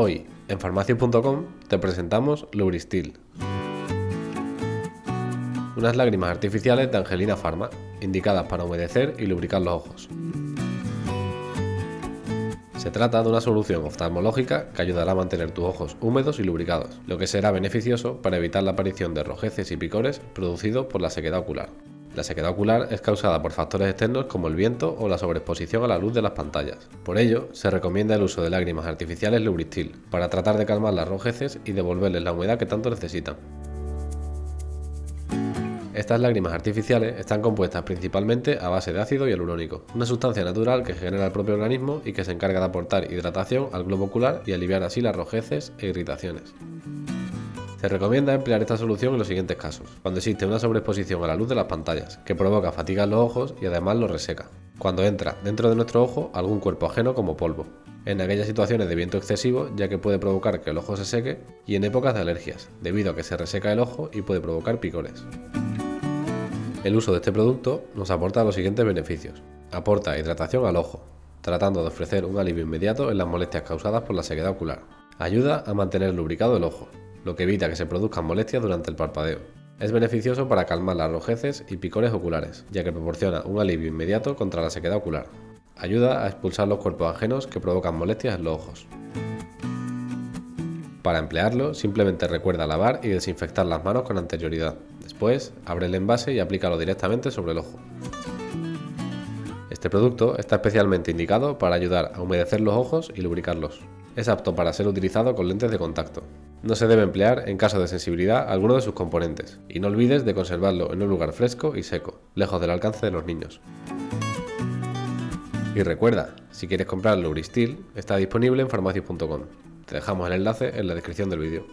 Hoy, en farmacia.com, te presentamos Lubristil. Unas lágrimas artificiales de Angelina Pharma, indicadas para humedecer y lubricar los ojos. Se trata de una solución oftalmológica que ayudará a mantener tus ojos húmedos y lubricados, lo que será beneficioso para evitar la aparición de rojeces y picores producidos por la sequedad ocular. La sequedad ocular es causada por factores externos como el viento o la sobreexposición a la luz de las pantallas. Por ello, se recomienda el uso de lágrimas artificiales Lubristil para tratar de calmar las rojeces y devolverles la humedad que tanto necesitan. Estas lágrimas artificiales están compuestas principalmente a base de ácido hialurónico, una sustancia natural que genera el propio organismo y que se encarga de aportar hidratación al globo ocular y aliviar así las rojeces e irritaciones. Se recomienda emplear esta solución en los siguientes casos. Cuando existe una sobreexposición a la luz de las pantallas, que provoca fatiga en los ojos y además los reseca. Cuando entra dentro de nuestro ojo algún cuerpo ajeno como polvo. En aquellas situaciones de viento excesivo, ya que puede provocar que el ojo se seque. Y en épocas de alergias, debido a que se reseca el ojo y puede provocar picores. El uso de este producto nos aporta los siguientes beneficios. Aporta hidratación al ojo, tratando de ofrecer un alivio inmediato en las molestias causadas por la sequedad ocular. Ayuda a mantener lubricado el ojo, lo que evita que se produzcan molestias durante el parpadeo. Es beneficioso para calmar las rojeces y picores oculares, ya que proporciona un alivio inmediato contra la sequedad ocular. Ayuda a expulsar los cuerpos ajenos que provocan molestias en los ojos. Para emplearlo, simplemente recuerda lavar y desinfectar las manos con anterioridad. Después, abre el envase y aplícalo directamente sobre el ojo. Este producto está especialmente indicado para ayudar a humedecer los ojos y lubricarlos. Es apto para ser utilizado con lentes de contacto. No se debe emplear en caso de sensibilidad alguno de sus componentes. Y no olvides de conservarlo en un lugar fresco y seco, lejos del alcance de los niños. Y recuerda, si quieres comprar Lubristil, está disponible en farmacias.com. Te dejamos el enlace en la descripción del vídeo.